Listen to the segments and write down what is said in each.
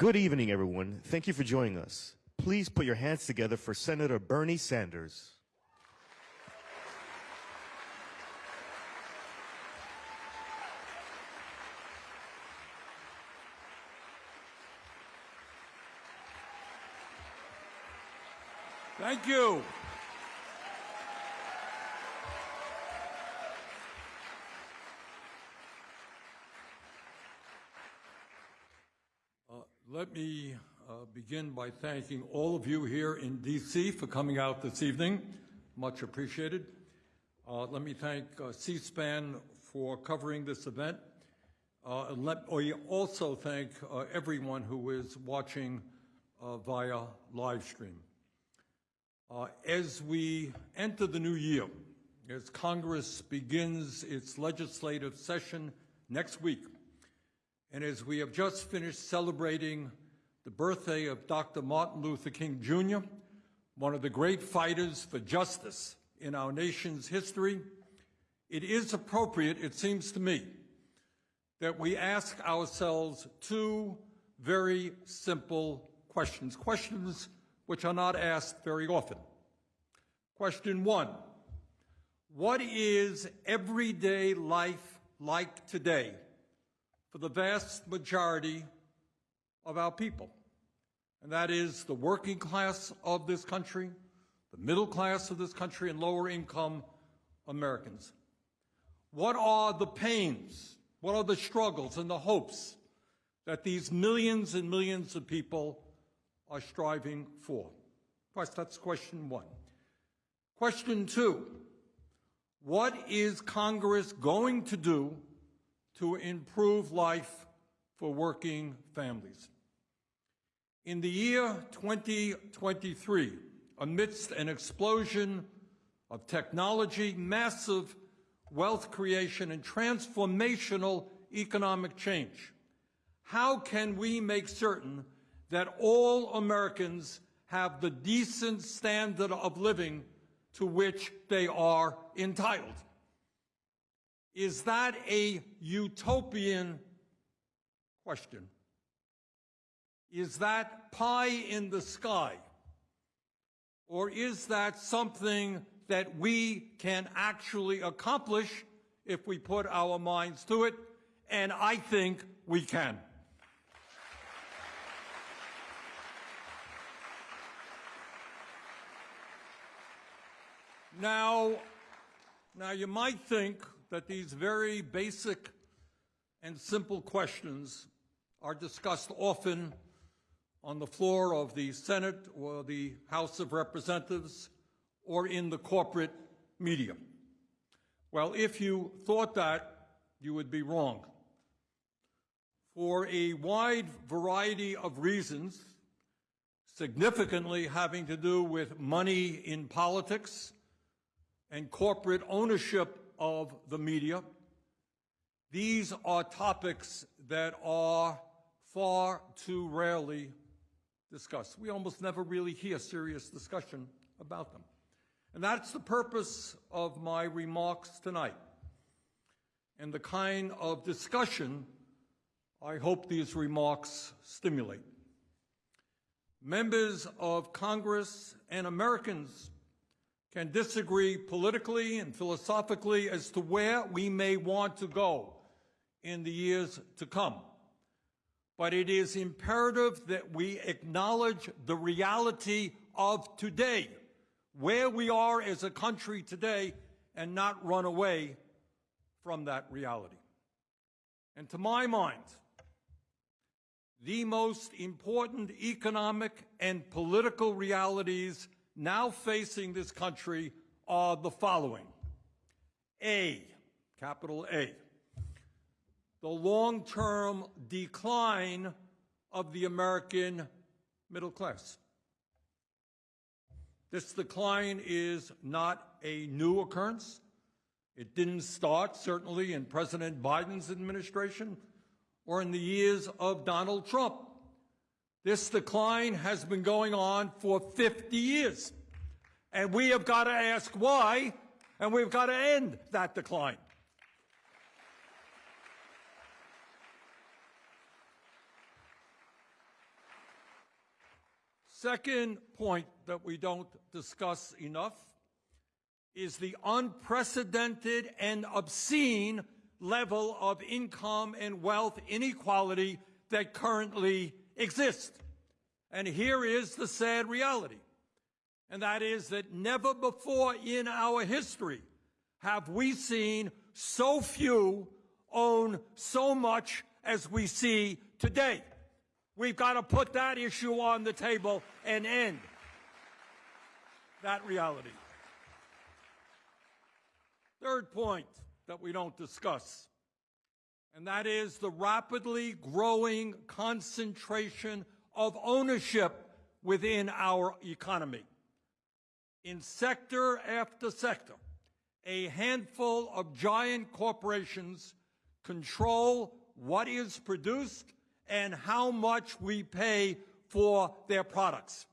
Good evening, everyone. Thank you for joining us. Please put your hands together for Senator Bernie Sanders. Thank you. Uh, Let me uh, begin by thanking all of you here in D.C. for coming out this evening. Much appreciated. Uh, Let me thank uh, C-SPAN for covering this event. Uh, and Let me also thank uh, everyone who is watching uh, via live stream. As we enter the new year, as Congress begins its legislative session next week, and as we have just finished celebrating the birthday of Dr. Martin Luther King Jr., one of the great fighters for justice in our nation's history, it is appropriate, it seems to me, that we ask ourselves two very simple questions, questions which are not asked very often. Question one, what is everyday life like today for the vast majority of our people? And that is the working class of this country, the middle class of this country, and lower income Americans. What are the pains, what are the struggles and the hopes that these millions and millions of people are striving for? Course, that's question one. Question two, what is Congress going to do to improve life for working families? In the year 2023, amidst an explosion of technology, massive wealth creation, and transformational economic change, how can we make certain that all Americans have the decent standard of living to which they are entitled? Is that a utopian question? Is that pie in the sky? Or is that something that we can actually accomplish if we put our minds to it? And I think we can. Now, now you might think that these very basic and simple questions are discussed often on the floor of the Senate or the House of Representatives or in the corporate media. Well, if you thought that, you would be wrong. For a wide variety of reasons, significantly having to do with money in politics and corporate ownership of the media, these are topics that are far too rarely discussed. We almost never really hear serious discussion about them. And that's the purpose of my remarks tonight and the kind of discussion I hope these remarks stimulate. Members of Congress and Americans can disagree politically and philosophically as to where we may want to go in the years to come. But it is imperative that we acknowledge the reality of today, where we are as a country today, and not run away from that reality. And to my mind, the most important economic and political realities now facing this country are the following. A, capital A, the long-term decline of the American middle class. This decline is not a new occurrence. It didn't start, certainly, in President Biden's administration or in the years of Donald Trump. This decline has been going on for 50 years. And we have got to ask why, and we've got to end that decline. Second point that we don't discuss enough is the unprecedented and obscene level of income and wealth inequality that currently exists. And here is the sad reality, and that is that never before in our history have we seen so few own so much as we see today. We've got to put that issue on the table and end that reality. Third point that we don't discuss, and that is the rapidly growing concentration of ownership within our economy. In sector after sector, a handful of giant corporations control what is produced and how much we pay for their products.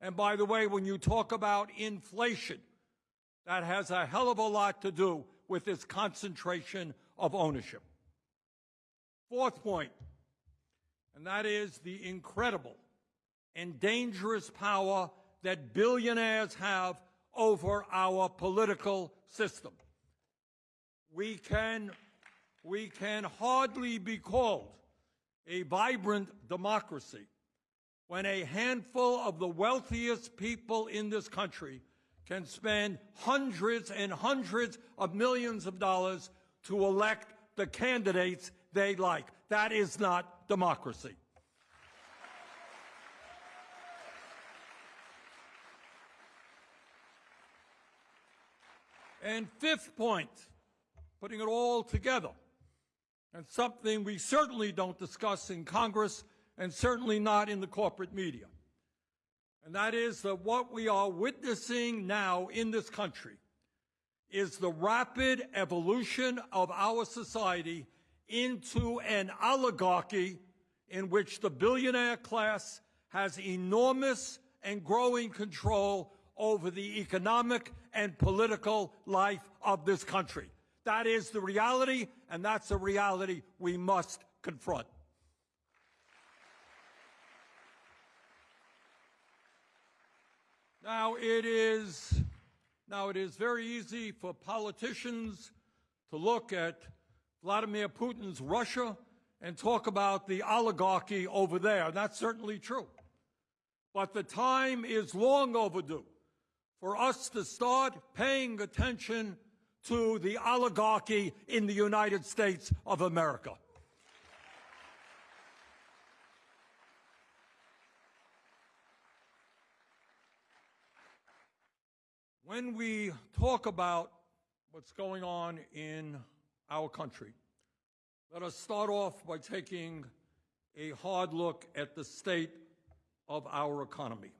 And by the way, when you talk about inflation, that has a hell of a lot to do with this concentration of ownership. Fourth point, and that is the incredible and dangerous power that billionaires have over our political system. We can, we can hardly be called a vibrant democracy when a handful of the wealthiest people in this country can spend hundreds and hundreds of millions of dollars to elect the candidates they like. That is not democracy. And fifth point, putting it all together, and something we certainly don't discuss in Congress and certainly not in the corporate media. And that is that what we are witnessing now in this country is the rapid evolution of our society into an oligarchy in which the billionaire class has enormous and growing control over the economic and political life of this country. That is the reality, and that's a reality we must confront. Now it is now it is very easy for politicians to look at Vladimir Putin's Russia and talk about the oligarchy over there. That's certainly true. But the time is long overdue for us to start paying attention to the oligarchy in the United States of America. When we talk about what's going on in our country, let us start off by taking a hard look at the state of our economy.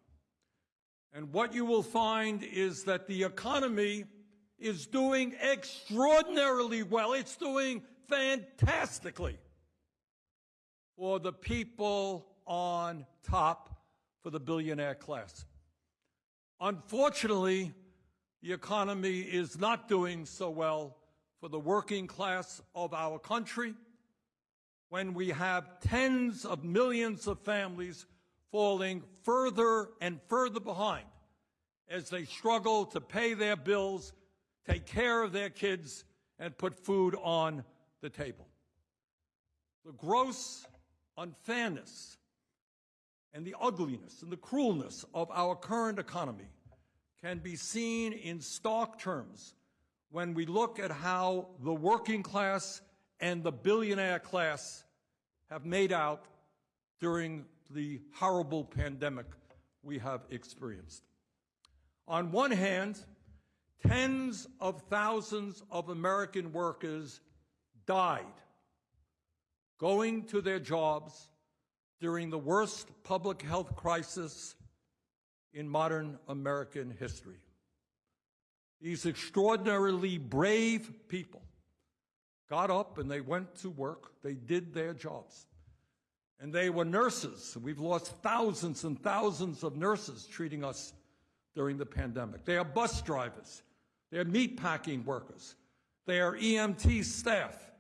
And what you will find is that the economy is doing extraordinarily well. It's doing fantastically for the people on top, for the billionaire class. Unfortunately, the economy is not doing so well for the working class of our country when we have tens of millions of families falling further and further behind as they struggle to pay their bills, take care of their kids, and put food on the table. The gross unfairness and the ugliness and the cruelness of our current economy can be seen in stark terms when we look at how the working class and the billionaire class have made out during the horrible pandemic we have experienced. On one hand, tens of thousands of American workers died going to their jobs during the worst public health crisis in modern American history. These extraordinarily brave people got up and they went to work. They did their jobs. And they were nurses. We've lost thousands and thousands of nurses treating us during the pandemic. They are bus drivers. They're meatpacking workers. They are EMT staff.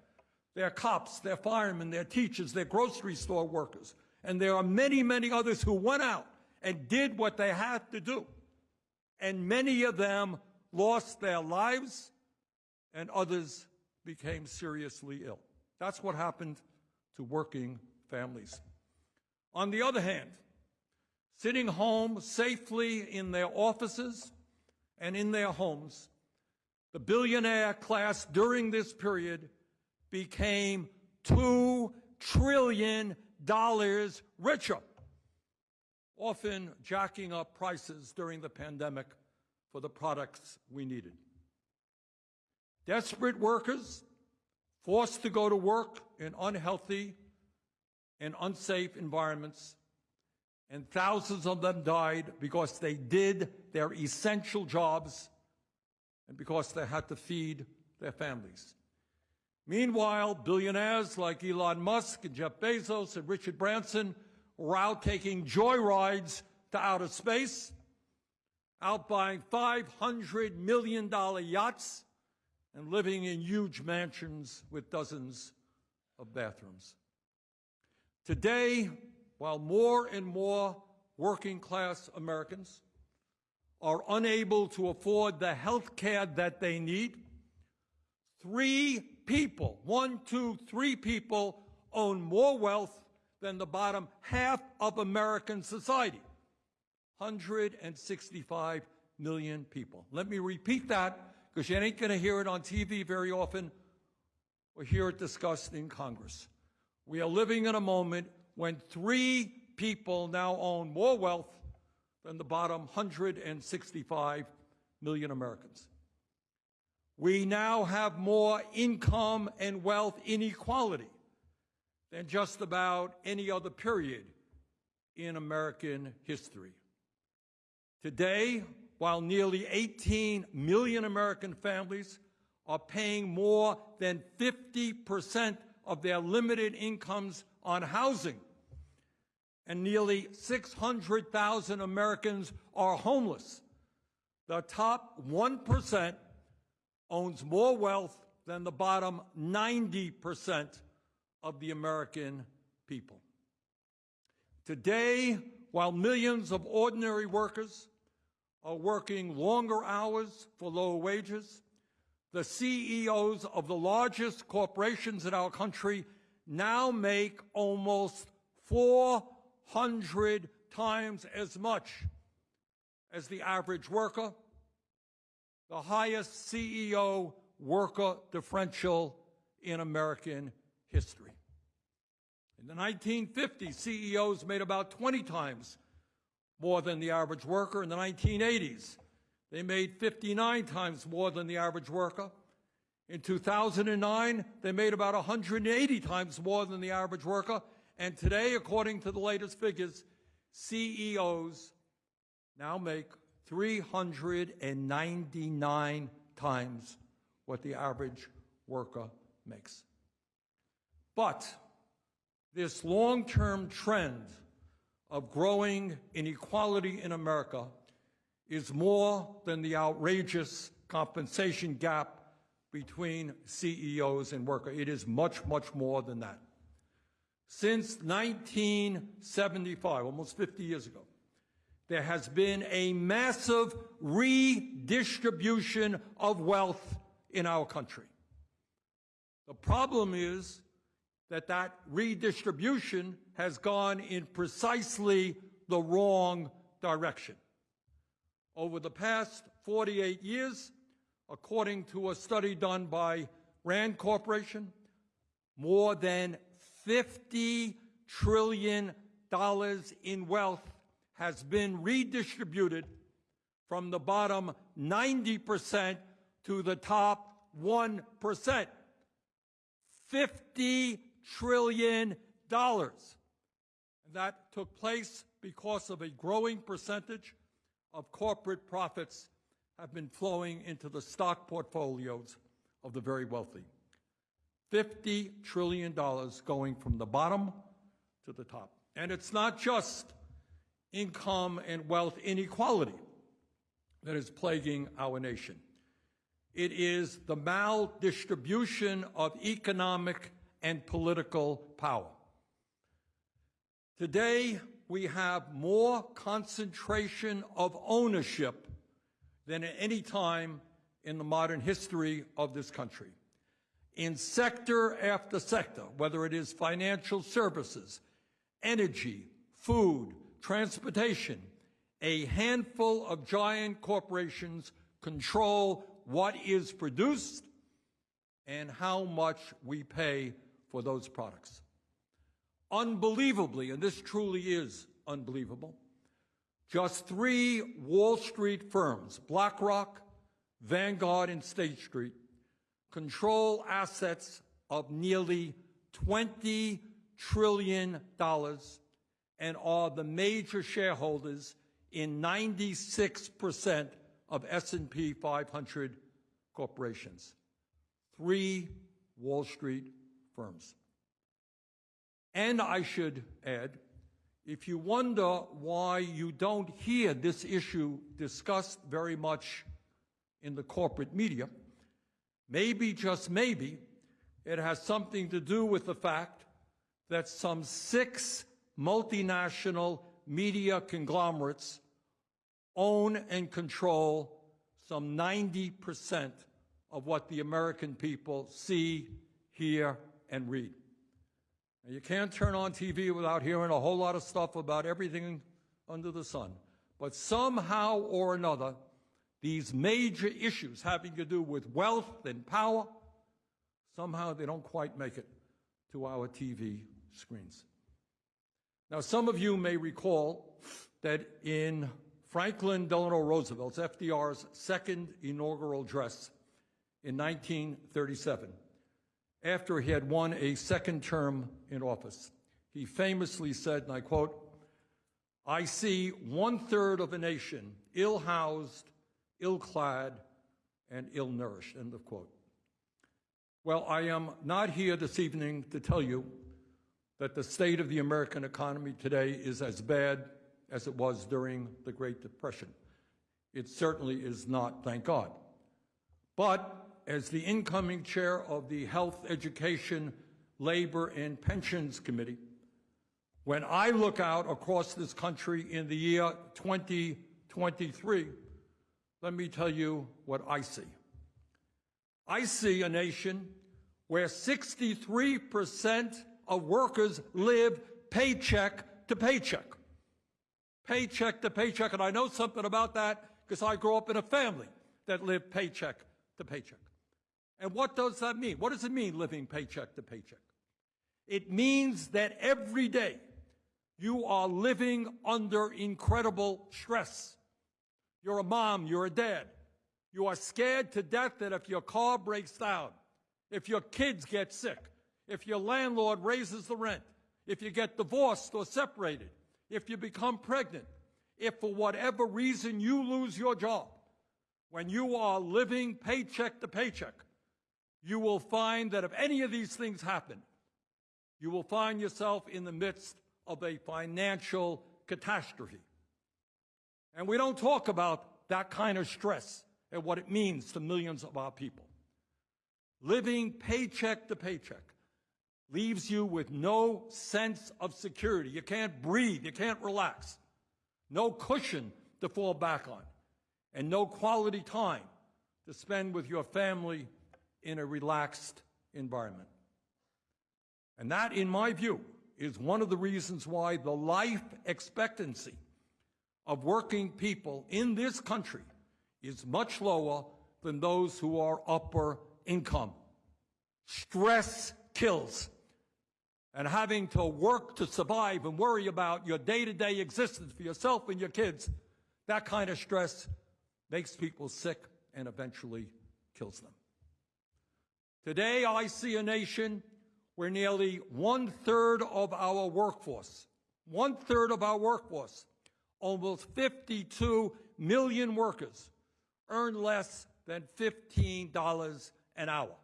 They're cops. They're firemen. They're teachers. They're grocery store workers. And there are many, many others who went out and did what they had to do. And many of them lost their lives and others became seriously ill. That's what happened to working families. On the other hand, sitting home safely in their offices and in their homes, the billionaire class during this period became $2 trillion richer, often jacking up prices during the pandemic for the products we needed. Desperate workers forced to go to work in unhealthy and unsafe environments, and thousands of them died because they did their essential jobs and because they had to feed their families. Meanwhile, billionaires like Elon Musk and Jeff Bezos and Richard Branson were out taking joyrides to outer space, out buying $500 million yachts, and living in huge mansions with dozens of bathrooms. Today, while more and more working class Americans are unable to afford the health care that they need, three people, one, two, three people, own more wealth than the bottom half of American society. 165 million people. Let me repeat that because you ain't going to hear it on TV very often or hear it discussed in Congress. We are living in a moment when three people now own more wealth than the bottom 165 million Americans. We now have more income and wealth inequality than just about any other period in American history. Today, while nearly 18 million American families are paying more than 50% of their limited incomes on housing, and nearly 600,000 Americans are homeless. The top 1% owns more wealth than the bottom 90% of the American people. Today, while millions of ordinary workers are working longer hours for lower wages, the CEOs of the largest corporations in our country now make almost 400 times as much as the average worker, the highest CEO worker differential in American history. In the 1950s, CEOs made about 20 times more than the average worker. In the 1980s, they made 59 times more than the average worker. In 2009, they made about 180 times more than the average worker. And today, according to the latest figures, CEOs now make 399 times what the average worker makes. But this long-term trend of growing inequality in America is more than the outrageous compensation gap between CEOs and workers. It is much, much more than that. Since 1975, almost 50 years ago, there has been a massive redistribution of wealth in our country. The problem is that that redistribution has gone in precisely the wrong direction. Over the past 48 years, according to a study done by Rand Corporation, more than $50 trillion in wealth has been redistributed from the bottom 90% to the top 1%. $50 trillion. dollars. And that took place because of a growing percentage of corporate profits have been flowing into the stock portfolios of the very wealthy. $50 trillion going from the bottom to the top. And it's not just income and wealth inequality that is plaguing our nation. It is the maldistribution of economic and political power. Today, we have more concentration of ownership than at any time in the modern history of this country. In sector after sector, whether it is financial services, energy, food, transportation, a handful of giant corporations control what is produced and how much we pay for those products. Unbelievably, and this truly is unbelievable, just three Wall Street firms, BlackRock, Vanguard, and State Street, control assets of nearly $20 trillion and are the major shareholders in 96% of S&P 500 corporations. Three Wall Street firms. And I should add, if you wonder why you don't hear this issue discussed very much in the corporate media, maybe, just maybe, it has something to do with the fact that some six multinational media conglomerates own and control some 90% of what the American people see, hear, and read. Now, you can't turn on TV without hearing a whole lot of stuff about everything under the sun. But somehow or another, these major issues having to do with wealth and power, somehow they don't quite make it to our TV screens. Now, some of you may recall that in Franklin Delano Roosevelt's, FDR's second inaugural address in 1937, after he had won a second term in office, he famously said, and I quote, I see one third of a nation ill housed, ill clad, and ill nourished, end of quote. Well, I am not here this evening to tell you that the state of the American economy today is as bad as it was during the Great Depression. It certainly is not, thank God. But as the incoming chair of the Health, Education, Labor, and Pensions Committee, when I look out across this country in the year 2023, let me tell you what I see. I see a nation where 63% of workers live paycheck to paycheck. Paycheck to paycheck. And I know something about that because I grew up in a family that lived paycheck to paycheck. And what does that mean? What does it mean living paycheck to paycheck? It means that every day you are living under incredible stress. You're a mom, you're a dad. You are scared to death that if your car breaks down, if your kids get sick, if your landlord raises the rent, if you get divorced or separated, if you become pregnant, if for whatever reason you lose your job, when you are living paycheck to paycheck, you will find that if any of these things happen, you will find yourself in the midst of a financial catastrophe. And we don't talk about that kind of stress and what it means to millions of our people. Living paycheck to paycheck leaves you with no sense of security. You can't breathe. You can't relax. No cushion to fall back on. And no quality time to spend with your family in a relaxed environment. And that, in my view, is one of the reasons why the life expectancy of working people in this country is much lower than those who are upper income. Stress kills and having to work to survive and worry about your day to day existence for yourself and your kids, that kind of stress makes people sick and eventually kills them. Today, I see a nation where nearly one third of our workforce, one third of our workforce, almost 52 million workers, earn less than $15 an hour.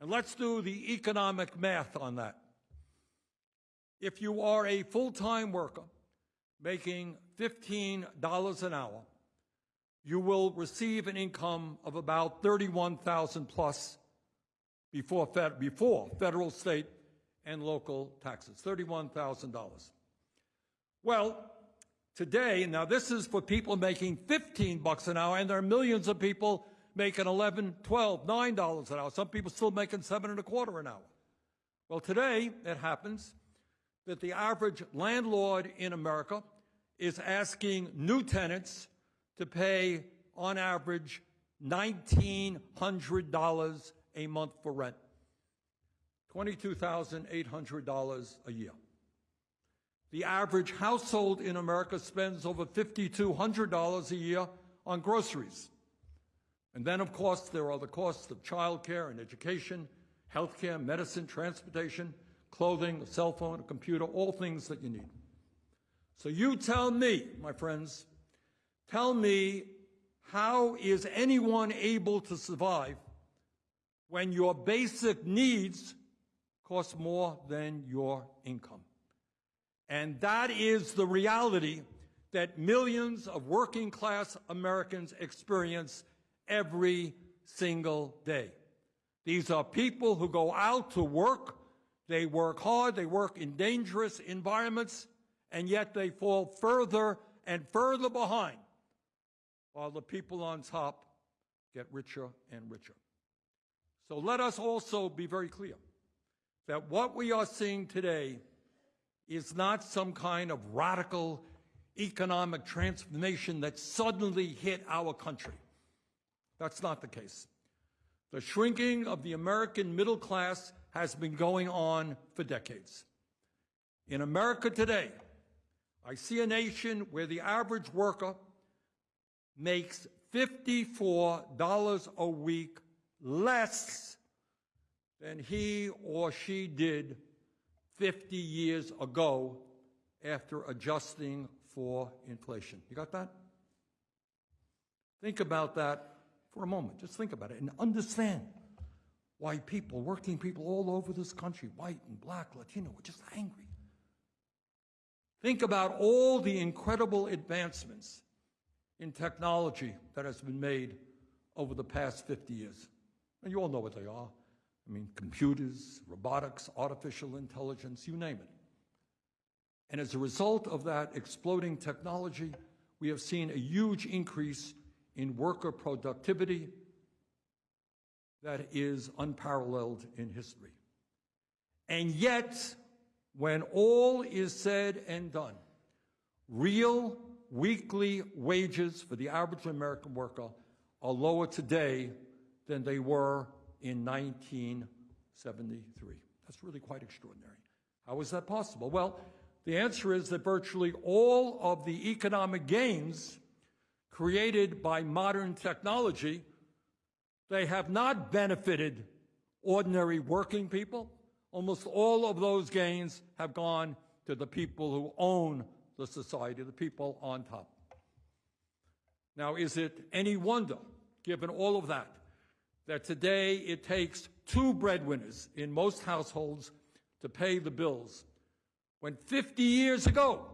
And let's do the economic math on that. If you are a full-time worker making $15 an hour, you will receive an income of about 31,000 plus before, fed, before federal, state, and local taxes, $31,000. Well, today, now this is for people making 15 bucks an hour, and there are millions of people making 11, 12, 9 dollars an hour. Some people still making seven and a quarter an hour. Well, today it happens that the average landlord in America is asking new tenants to pay, on average, $1,900 a month for rent. $22,800 a year. The average household in America spends over $5,200 a year on groceries. And then, of course, there are the costs of childcare and education, healthcare, medicine, transportation, clothing, a cell phone, a computer, all things that you need. So you tell me, my friends, tell me how is anyone able to survive when your basic needs cost more than your income? And that is the reality that millions of working class Americans experience every single day. These are people who go out to work, they work hard, they work in dangerous environments, and yet they fall further and further behind while the people on top get richer and richer. So let us also be very clear that what we are seeing today is not some kind of radical economic transformation that suddenly hit our country. That's not the case. The shrinking of the American middle class has been going on for decades. In America today, I see a nation where the average worker makes $54 a week less than he or she did 50 years ago after adjusting for inflation. You got that? Think about that for a moment. Just think about it and understand why people, working people all over this country, white and black, Latino, are just angry. Think about all the incredible advancements in technology that has been made over the past 50 years. And you all know what they are. I mean, computers, robotics, artificial intelligence, you name it. And as a result of that exploding technology, we have seen a huge increase in worker productivity that is unparalleled in history. And yet, when all is said and done, real weekly wages for the average American worker are lower today than they were in 1973. That's really quite extraordinary. How is that possible? Well, the answer is that virtually all of the economic gains created by modern technology, they have not benefited ordinary working people. Almost all of those gains have gone to the people who own the society, the people on top. Now, is it any wonder, given all of that, that today it takes two breadwinners in most households to pay the bills, when 50 years ago,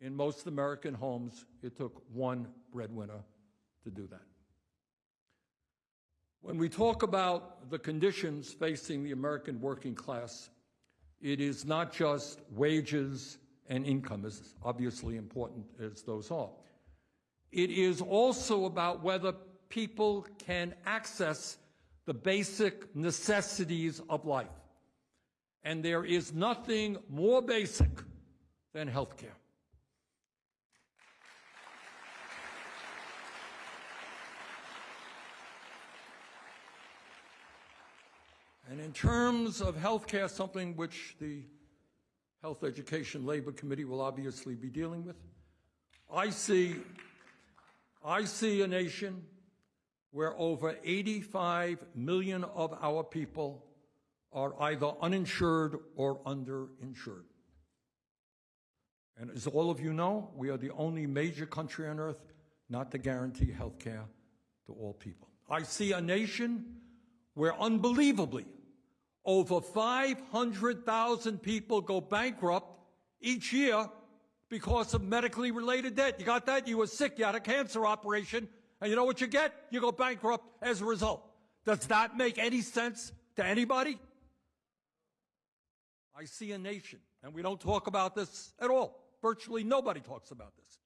in most American homes, it took one breadwinner to do that. When we talk about the conditions facing the American working class, it is not just wages and income, as obviously important as those are. It is also about whether people can access the basic necessities of life. And there is nothing more basic than health care. And in terms of health care, something which the Health Education Labor Committee will obviously be dealing with, I see, I see a nation where over 85 million of our people are either uninsured or underinsured. And as all of you know, we are the only major country on earth not to guarantee health care to all people. I see a nation where unbelievably over 500,000 people go bankrupt each year because of medically related debt. You got that? You were sick, you had a cancer operation, and you know what you get? You go bankrupt as a result. Does that make any sense to anybody? I see a nation, and we don't talk about this at all. Virtually nobody talks about this.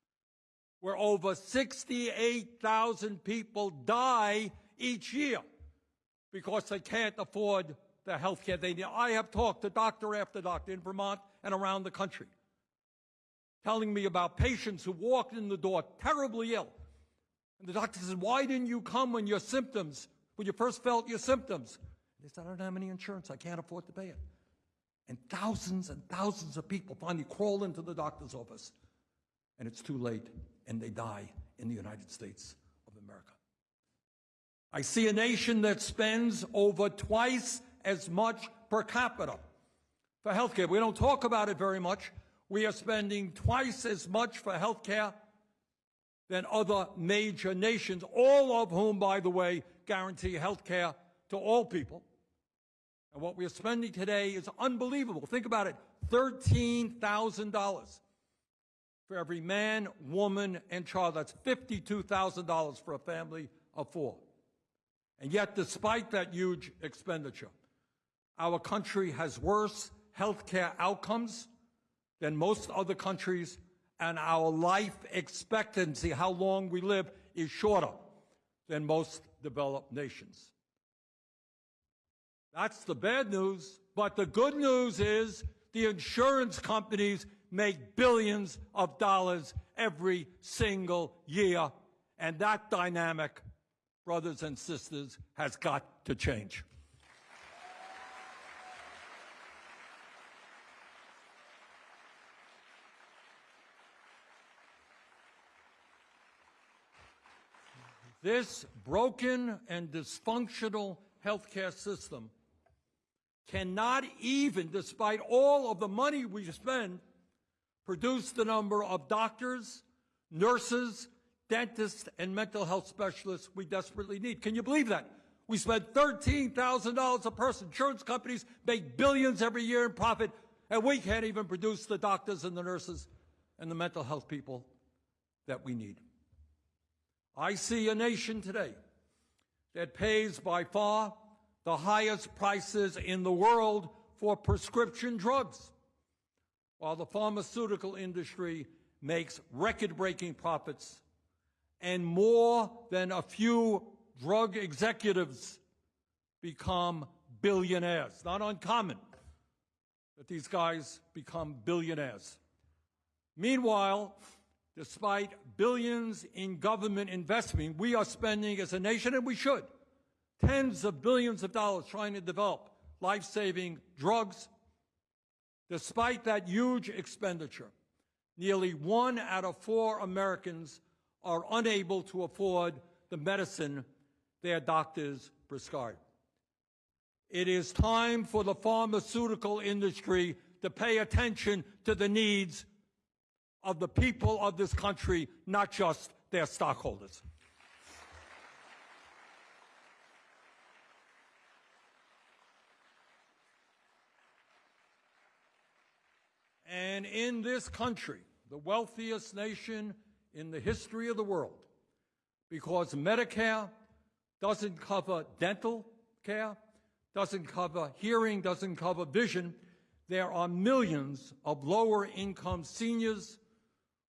Where over 68,000 people die each year because they can't afford the health care they need. I have talked to doctor after doctor in Vermont and around the country telling me about patients who walked in the door terribly ill. And the doctor says, Why didn't you come when your symptoms, when you first felt your symptoms? They said, I don't have any insurance. I can't afford to pay it. And thousands and thousands of people finally crawl into the doctor's office, and it's too late, and they die in the United States of America. I see a nation that spends over twice as much per capita for healthcare. We don't talk about it very much. We are spending twice as much for healthcare than other major nations, all of whom, by the way, guarantee healthcare to all people. And what we are spending today is unbelievable. Think about it $13,000 for every man, woman, and child. That's $52,000 for a family of four. And yet, despite that huge expenditure, our country has worse health care outcomes than most other countries, and our life expectancy, how long we live, is shorter than most developed nations. That's the bad news. But the good news is the insurance companies make billions of dollars every single year. And that dynamic, brothers and sisters, has got to change. This broken and dysfunctional healthcare system cannot even, despite all of the money we spend, produce the number of doctors, nurses, dentists, and mental health specialists we desperately need. Can you believe that? We spend $13,000 a person. Insurance companies make billions every year in profit, and we can't even produce the doctors and the nurses and the mental health people that we need. I see a nation today that pays by far the highest prices in the world for prescription drugs, while the pharmaceutical industry makes record breaking profits and more than a few drug executives become billionaires. Not uncommon that these guys become billionaires. Meanwhile, despite billions in government investment, we are spending as a nation, and we should, tens of billions of dollars trying to develop life saving drugs. Despite that huge expenditure, nearly one out of four Americans are unable to afford the medicine their doctors prescribe. It is time for the pharmaceutical industry to pay attention to the needs of the people of this country, not just their stockholders. And in this country, the wealthiest nation in the history of the world, because Medicare doesn't cover dental care, doesn't cover hearing, doesn't cover vision, there are millions of lower income seniors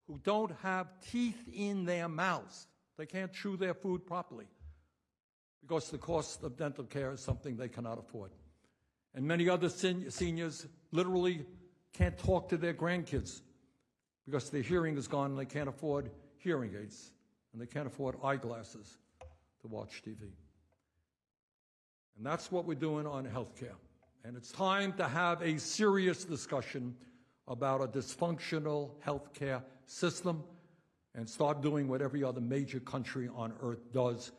who don't have teeth in their mouths. They can't chew their food properly because the cost of dental care is something they cannot afford. And many other sen seniors literally can't talk to their grandkids because their hearing is gone and they can't afford hearing aids and they can't afford eyeglasses to watch TV. And that's what we're doing on health care. And it's time to have a serious discussion about a dysfunctional healthcare system and start doing what every other major country on earth does,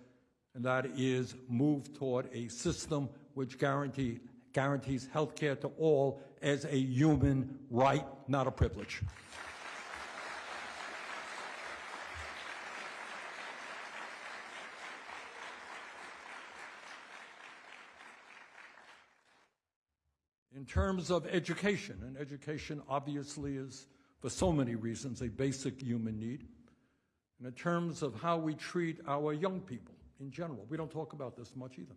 and that is move toward a system which guarantee, guarantees healthcare to all as a human right, not a privilege. In terms of education, and education obviously is, for so many reasons, a basic human need. And in terms of how we treat our young people in general, we don't talk about this much either.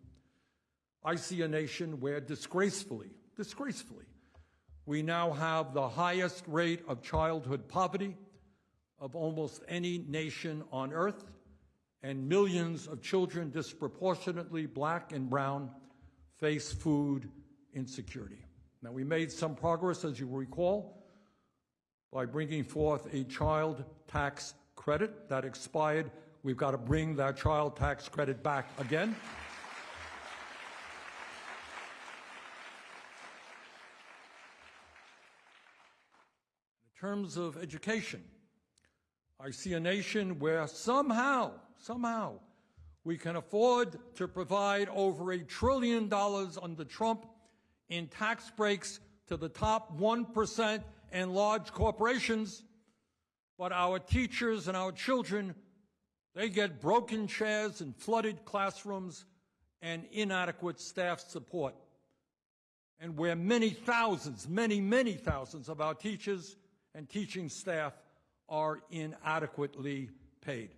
I see a nation where disgracefully, disgracefully, We now have the highest rate of childhood poverty of almost any nation on earth, and millions of children, disproportionately black and brown, face food insecurity. Now, we made some progress, as you recall, by bringing forth a child tax credit that expired. We've got to bring that child tax credit back again. In terms of education, I see a nation where somehow, somehow, we can afford to provide over a trillion dollars under Trump in tax breaks to the top 1% and large corporations, but our teachers and our children, they get broken chairs and flooded classrooms and inadequate staff support. And where many thousands, many, many thousands of our teachers and teaching staff are inadequately paid.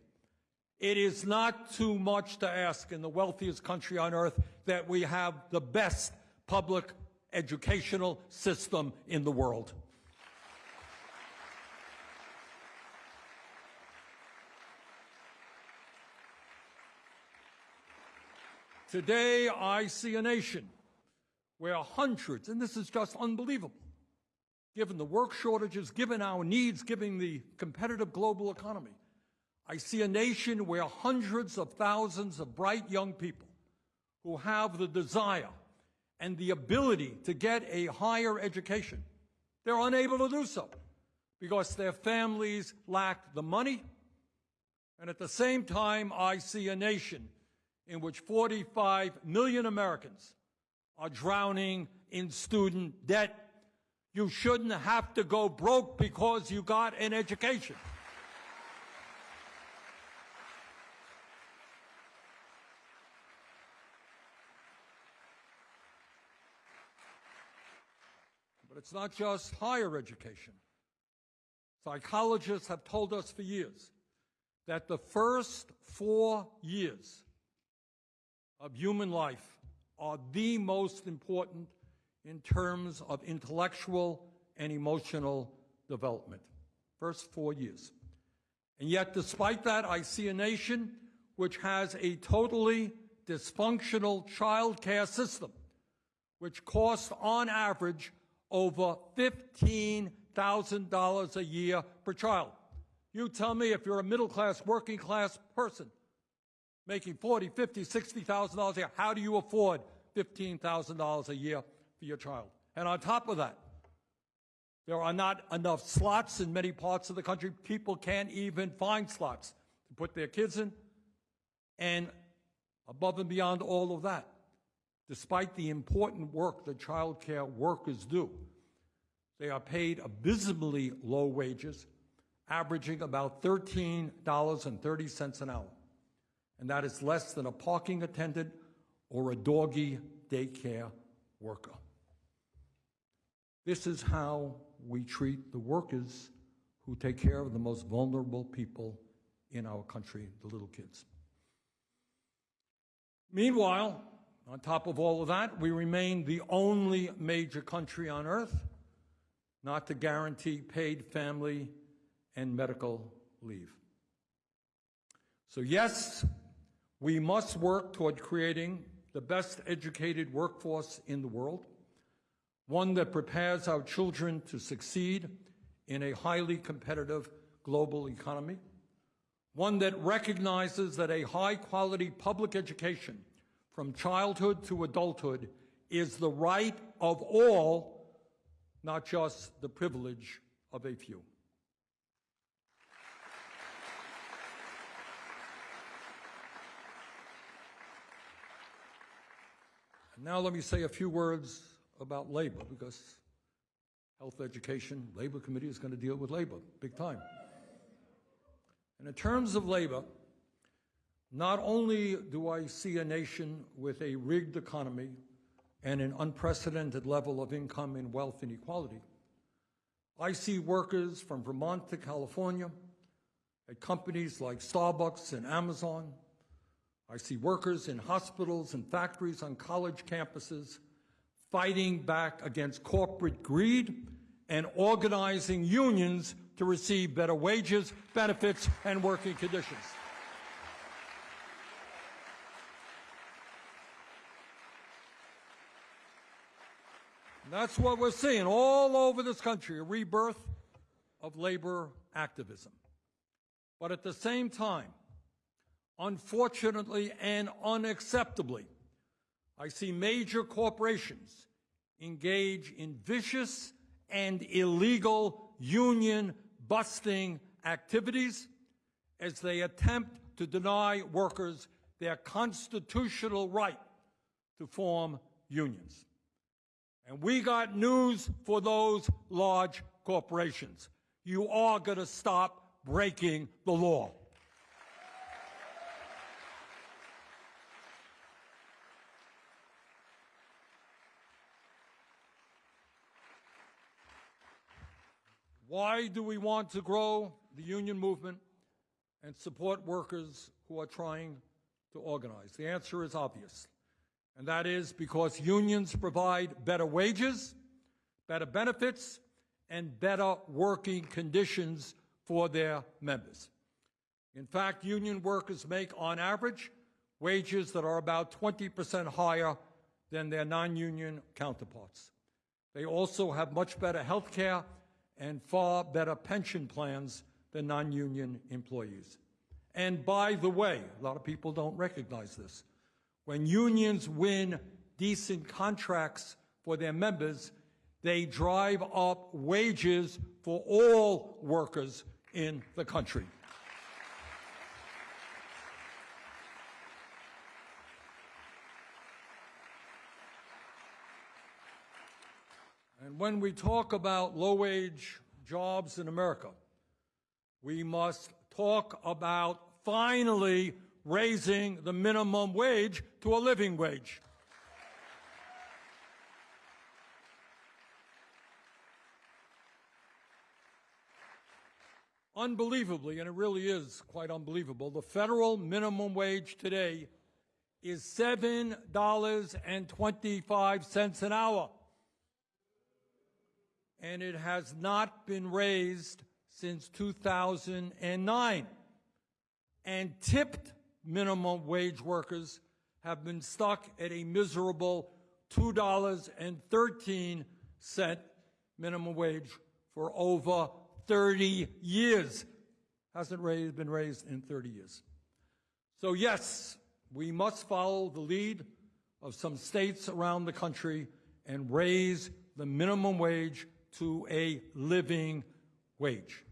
It is not too much to ask in the wealthiest country on earth that we have the best public educational system in the world. Today, I see a nation where hundreds, and this is just unbelievable, given the work shortages, given our needs, given the competitive global economy, I see a nation where hundreds of thousands of bright young people who have the desire and the ability to get a higher education, they're unable to do so because their families lack the money. And at the same time, I see a nation in which 45 million Americans are drowning in student debt. You shouldn't have to go broke because you got an education. But it's not just higher education. Psychologists have told us for years that the first four years of human life are the most important in terms of intellectual and emotional development. First four years. And yet, despite that, I see a nation which has a totally dysfunctional child care system, which costs on average over $15,000 a year per child. You tell me if you're a middle class, working class person making 40, 50, 60,000 dollars a year, how do you afford $15,000 a year for your child? And on top of that, there are not enough slots in many parts of the country. People can't even find slots to put their kids in. And above and beyond all of that, despite the important work that child care workers do, they are paid abysmally low wages, averaging about $13.30 an hour. And that is less than a parking attendant or a doggy daycare worker. This is how we treat the workers who take care of the most vulnerable people in our country, the little kids. Meanwhile, on top of all of that, we remain the only major country on earth not to guarantee paid family and medical leave. So, yes, we must work toward creating the best educated workforce in the world, one that prepares our children to succeed in a highly competitive global economy, one that recognizes that a high quality public education from childhood to adulthood is the right of all, not just the privilege of a few. And now let me say a few words about labor because health education, labor committee is going to deal with labor big time. And in terms of labor, not only do I see a nation with a rigged economy and an unprecedented level of income and wealth inequality, I see workers from Vermont to California at companies like Starbucks and Amazon. I see workers in hospitals and factories on college campuses fighting back against corporate greed, and organizing unions to receive better wages, benefits, and working conditions. That's what we're seeing all over this country, a rebirth of labor activism. But at the same time, unfortunately and unacceptably, I see major corporations engage in vicious and illegal union busting activities as they attempt to deny workers their constitutional right to form unions. And we got news for those large corporations. You are going to stop breaking the law. Why do we want to grow the union movement and support workers who are trying to organize? The answer is obvious, and that is because unions provide better wages, better benefits, and better working conditions for their members. In fact, union workers make, on average, wages that are about 20% higher than their non-union counterparts. They also have much better health care and far better pension plans than non-union employees. And by the way, a lot of people don't recognize this. When unions win decent contracts for their members, they drive up wages for all workers in the country. And when we talk about low-wage jobs in America, we must talk about finally raising the minimum wage to a living wage. Unbelievably, and it really is quite unbelievable, the federal minimum wage today is $7.25 an hour. And it has not been raised since 2009. And tipped minimum wage workers have been stuck at a miserable $2.13 minimum wage for over 30 years. Hasn't raised, been raised in 30 years. So yes, we must follow the lead of some states around the country and raise the minimum wage to a living wage.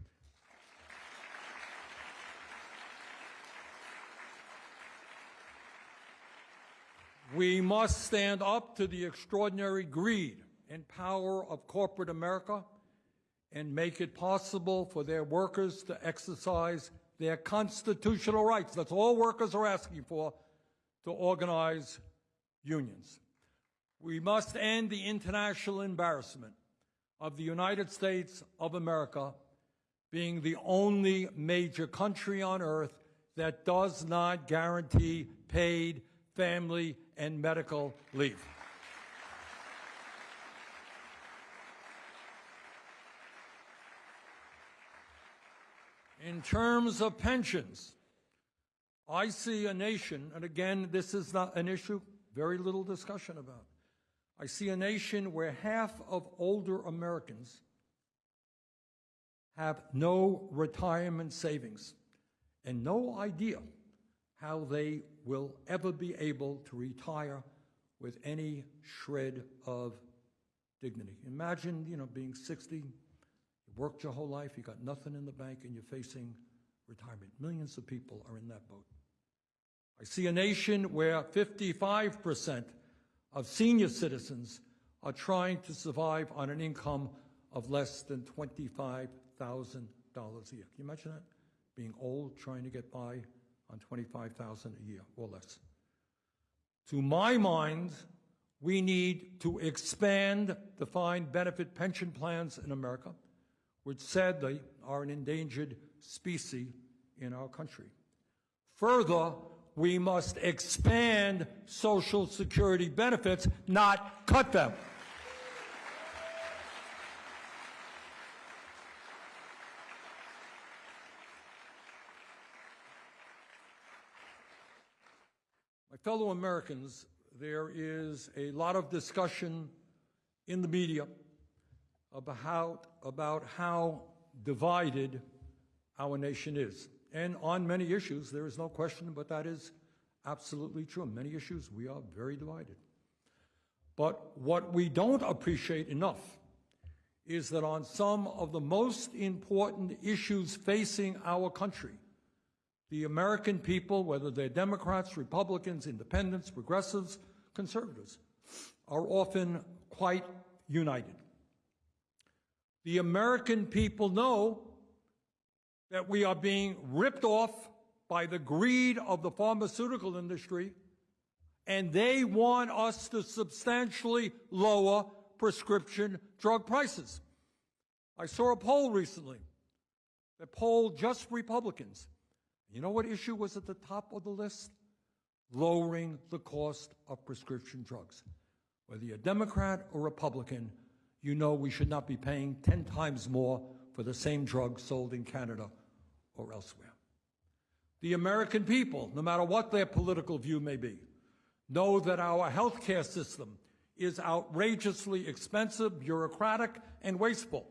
We must stand up to the extraordinary greed and power of corporate America and make it possible for their workers to exercise their constitutional rights. That's all workers are asking for, to organize unions. We must end the international embarrassment of the United States of America being the only major country on earth that does not guarantee paid family and medical leave. In terms of pensions, I see a nation, and again, this is not an issue, very little discussion about. I see a nation where half of older Americans have no retirement savings and no idea how they will ever be able to retire with any shred of dignity. Imagine, you know, being 60, you worked your whole life, you got nothing in the bank, and you're facing retirement. Millions of people are in that boat. I see a nation where 55% of senior citizens are trying to survive on an income of less than $25,000 a year. Can you imagine that? Being old, trying to get by on $25,000 a year or less. To my mind, we need to expand defined benefit pension plans in America, which sadly are an endangered species in our country. Further, we must expand Social Security benefits, not cut them. My fellow Americans, there is a lot of discussion in the media about, about how divided our nation is. And on many issues, there is no question, but that is absolutely true. On many issues, we are very divided. But what we don't appreciate enough is that on some of the most important issues facing our country, the American people, whether they're Democrats, Republicans, independents, progressives, conservatives, are often quite united. The American people know that we are being ripped off by the greed of the pharmaceutical industry, and they want us to substantially lower prescription drug prices. I saw a poll recently that polled just Republicans. You know what issue was at the top of the list? Lowering the cost of prescription drugs. Whether you're a Democrat or Republican, you know we should not be paying 10 times more for the same drug sold in Canada or elsewhere. The American people, no matter what their political view may be, know that our healthcare system is outrageously expensive, bureaucratic, and wasteful.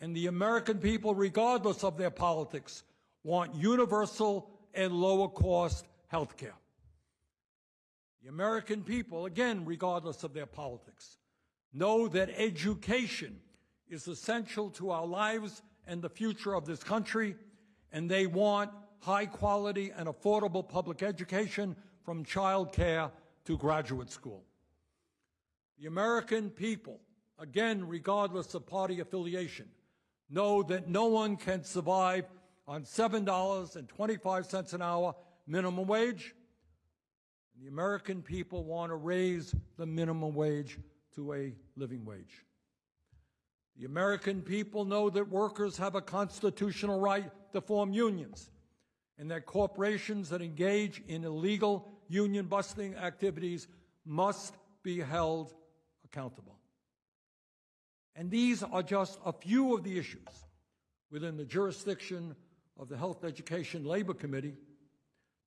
And the American people, regardless of their politics, want universal and lower cost health care. The American people, again, regardless of their politics, know that education is essential to our lives and the future of this country, and they want high quality and affordable public education from child care to graduate school. The American people, again, regardless of party affiliation, know that no one can survive on $7.25 an hour minimum wage. The American people want to raise the minimum wage to a living wage. The American people know that workers have a constitutional right to form unions and that corporations that engage in illegal union busting activities must be held accountable. And these are just a few of the issues within the jurisdiction of the Health Education Labor Committee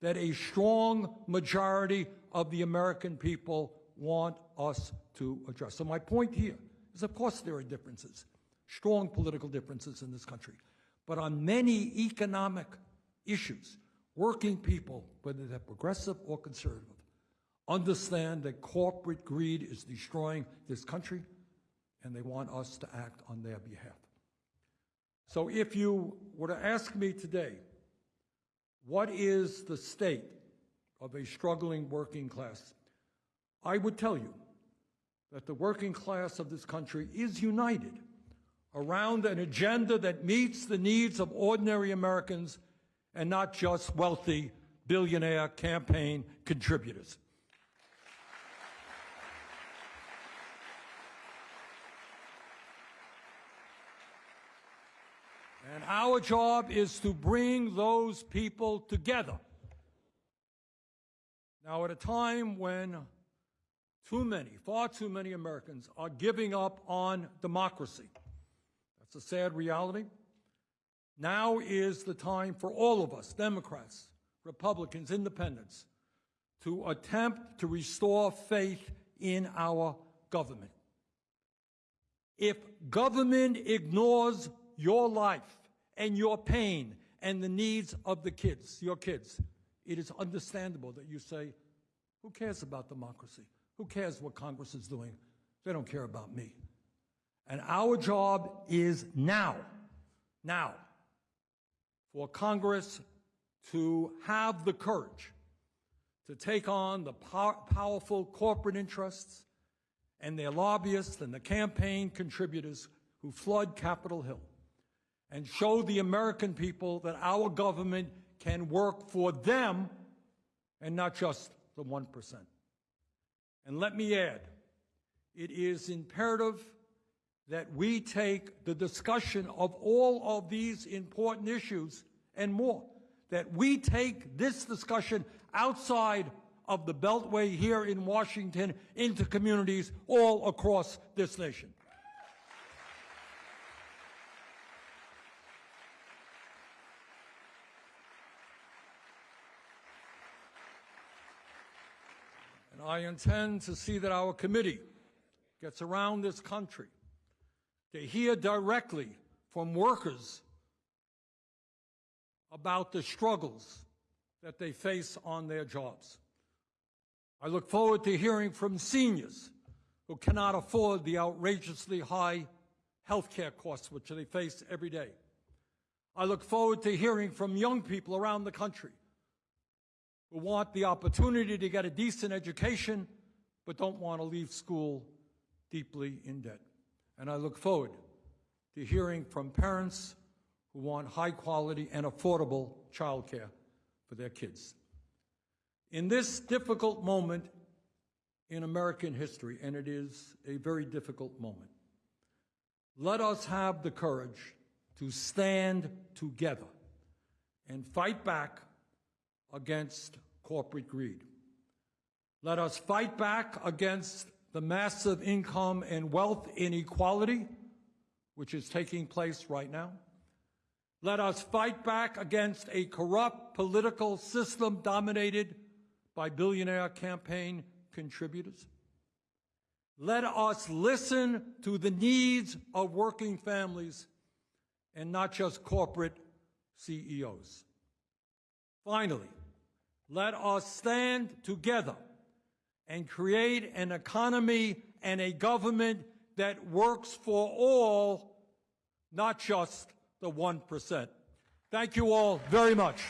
that a strong majority of the American people want us to address. So my point here of course, there are differences, strong political differences in this country. But on many economic issues, working people, whether they're progressive or conservative, understand that corporate greed is destroying this country, and they want us to act on their behalf. So if you were to ask me today, what is the state of a struggling working class? I would tell you that the working class of this country is united around an agenda that meets the needs of ordinary Americans and not just wealthy billionaire campaign contributors. And our job is to bring those people together. Now, at a time when too many, far too many Americans are giving up on democracy, that's a sad reality. Now is the time for all of us, Democrats, Republicans, Independents, to attempt to restore faith in our government. If government ignores your life and your pain and the needs of the kids, your kids, it is understandable that you say, who cares about democracy? Who cares what Congress is doing? They don't care about me. And our job is now, now, for Congress to have the courage to take on the pow powerful corporate interests and their lobbyists and the campaign contributors who flood Capitol Hill and show the American people that our government can work for them and not just the 1%. And let me add, it is imperative that we take the discussion of all of these important issues and more, that we take this discussion outside of the Beltway here in Washington into communities all across this nation. I intend to see that our committee gets around this country to hear directly from workers about the struggles that they face on their jobs. I look forward to hearing from seniors who cannot afford the outrageously high health care costs which they face every day. I look forward to hearing from young people around the country who want the opportunity to get a decent education but don't want to leave school deeply in debt. And I look forward to hearing from parents who want high quality and affordable childcare for their kids. In this difficult moment in American history, and it is a very difficult moment, let us have the courage to stand together and fight back against corporate greed. Let us fight back against the massive income and wealth inequality which is taking place right now. Let us fight back against a corrupt political system dominated by billionaire campaign contributors. Let us listen to the needs of working families and not just corporate CEOs. Finally, let us stand together and create an economy and a government that works for all, not just the 1%. Thank you all very much.